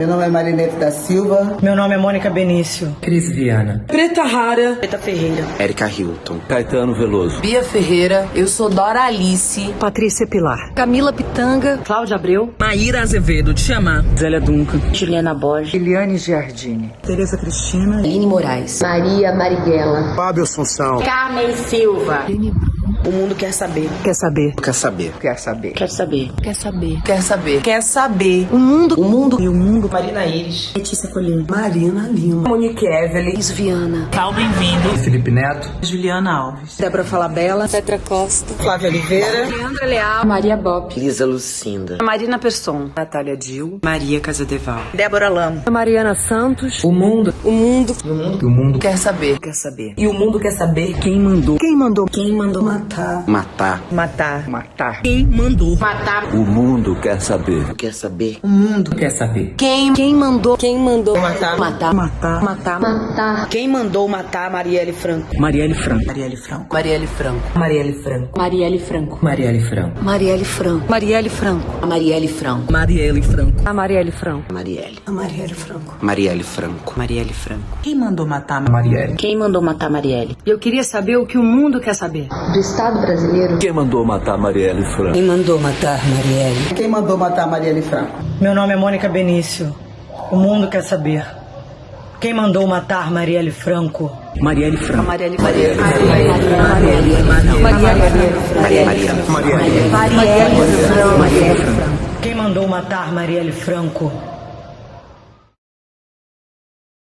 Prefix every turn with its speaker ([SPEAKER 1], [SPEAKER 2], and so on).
[SPEAKER 1] Meu nome é Marinete da Silva.
[SPEAKER 2] Meu nome é Mônica Benício.
[SPEAKER 3] Cris Viana.
[SPEAKER 2] Preta Rara. Preta Ferreira.
[SPEAKER 4] Érica Hilton.
[SPEAKER 5] Caetano Veloso.
[SPEAKER 6] Bia Ferreira. Eu sou Dora Alice.
[SPEAKER 7] Patrícia Pilar.
[SPEAKER 8] Camila Pitanga.
[SPEAKER 9] Cláudia Abreu.
[SPEAKER 10] Maíra Azevedo. Te chamar.
[SPEAKER 11] Zélia Duncan.
[SPEAKER 12] Juliana Borges.
[SPEAKER 13] Eliane Giardini.
[SPEAKER 14] Tereza Cristina.
[SPEAKER 15] Aline Moraes.
[SPEAKER 16] Maria Marighella.
[SPEAKER 17] Fábio Assunção.
[SPEAKER 18] Carmen Silva.
[SPEAKER 2] O mundo quer saber.
[SPEAKER 7] Quer saber.
[SPEAKER 4] Quer saber.
[SPEAKER 7] Quer saber.
[SPEAKER 12] Quer saber.
[SPEAKER 6] Quer saber. Quer saber. Quer saber.
[SPEAKER 7] O mundo.
[SPEAKER 6] O mundo.
[SPEAKER 2] E o mundo.
[SPEAKER 10] Marina Iris.
[SPEAKER 9] Letícia Colina.
[SPEAKER 2] Marina Lima.
[SPEAKER 10] Monique Evelyn.
[SPEAKER 8] Viana.
[SPEAKER 10] Calvin Vindo.
[SPEAKER 5] Felipe Neto.
[SPEAKER 2] Juliana Alves.
[SPEAKER 7] Débora Falabella.
[SPEAKER 8] Petra Costa.
[SPEAKER 2] Flávia Oliveira.
[SPEAKER 8] Leandra Leal.
[SPEAKER 15] Maria Bop.
[SPEAKER 4] Lisa Lucinda.
[SPEAKER 8] Marina Persson.
[SPEAKER 7] Natália Dil.
[SPEAKER 2] Maria Casadeval.
[SPEAKER 10] Débora Lama.
[SPEAKER 8] Mariana Santos.
[SPEAKER 3] O mundo.
[SPEAKER 8] O mundo.
[SPEAKER 5] O mundo. O mundo
[SPEAKER 6] quer saber.
[SPEAKER 7] Quer saber.
[SPEAKER 2] E o mundo quer saber
[SPEAKER 3] quem mandou.
[SPEAKER 7] Quem mandou?
[SPEAKER 8] Quem mandou
[SPEAKER 2] matar.
[SPEAKER 4] Matar.
[SPEAKER 2] Matar.
[SPEAKER 7] Matar.
[SPEAKER 10] Quem mandou
[SPEAKER 8] matar.
[SPEAKER 5] O mundo quer saber.
[SPEAKER 4] Quer saber.
[SPEAKER 3] O mundo quer saber.
[SPEAKER 8] Quem quem mandou? Quem mandou
[SPEAKER 2] matar?
[SPEAKER 8] Matar.
[SPEAKER 7] Matar.
[SPEAKER 8] Matar.
[SPEAKER 15] Matar.
[SPEAKER 2] Quem mandou matar Marielle Franco?
[SPEAKER 3] Marielle Franco.
[SPEAKER 2] Marielle Franco.
[SPEAKER 6] Marielle Franco.
[SPEAKER 2] Marielle Franco.
[SPEAKER 8] Marielle Franco.
[SPEAKER 3] Marielle Franco.
[SPEAKER 8] Marielle Franco.
[SPEAKER 7] Marielle Franco.
[SPEAKER 6] A Marielle Franco.
[SPEAKER 10] Marielle Franco.
[SPEAKER 8] A Marielle Franco.
[SPEAKER 4] Marielle.
[SPEAKER 2] A Marielle Franco.
[SPEAKER 4] Marielle Franco.
[SPEAKER 2] Marielle Franco.
[SPEAKER 14] Quem mandou matar
[SPEAKER 5] Marielle?
[SPEAKER 12] Quem mandou matar Marielle?
[SPEAKER 8] Eu queria saber o que o mundo quer saber.
[SPEAKER 15] Do Estado brasileiro.
[SPEAKER 5] Quem mandou matar Marielle Franco?
[SPEAKER 2] Quem mandou matar Marielle?
[SPEAKER 1] Quem mandou matar Marielle Franco?
[SPEAKER 2] Meu nome é Mônica Benício. O mundo quer saber. Quem mandou matar Marielle Franco?
[SPEAKER 3] Marielle Franco.
[SPEAKER 6] Marielle
[SPEAKER 4] Marielle.
[SPEAKER 6] Marielle.
[SPEAKER 4] Marielle.
[SPEAKER 2] Quem mandou matar Marielle Franco?